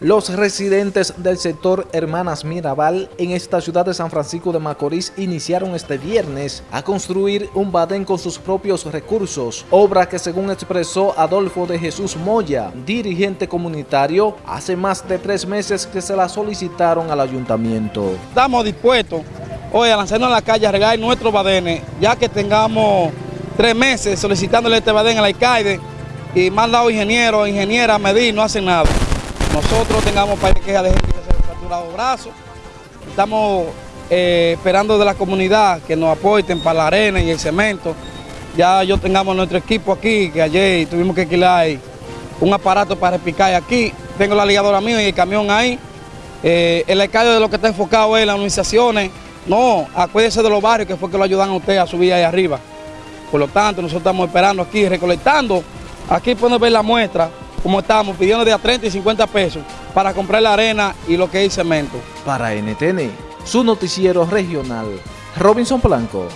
Los residentes del sector Hermanas Mirabal en esta ciudad de San Francisco de Macorís iniciaron este viernes a construir un badén con sus propios recursos, obra que según expresó Adolfo de Jesús Moya, dirigente comunitario, hace más de tres meses que se la solicitaron al ayuntamiento. Estamos dispuestos hoy a lanzarnos a la calle a regar nuestros badenes, ya que tengamos tres meses solicitándole este badén al alcalde y han dado ingenieros, ingenieras medir, no hacen nada nosotros tengamos para quejas de gente que se ha fracturado brazos. Estamos eh, esperando de la comunidad que nos aporten para la arena y el cemento. Ya yo tengamos nuestro equipo aquí, que ayer tuvimos que alquilar un aparato para repicar aquí. Tengo la ligadora mía y el camión ahí. Eh, el alcalde de lo que está enfocado es las organizaciones. No, acuérdese de los barrios que fue que lo ayudan a usted a subir ahí arriba. Por lo tanto, nosotros estamos esperando aquí, recolectando. Aquí pueden ver la muestra como estamos, pidiendo de a 30 y 50 pesos para comprar la arena y lo que es cemento. Para NTN, su noticiero regional, Robinson Blanco.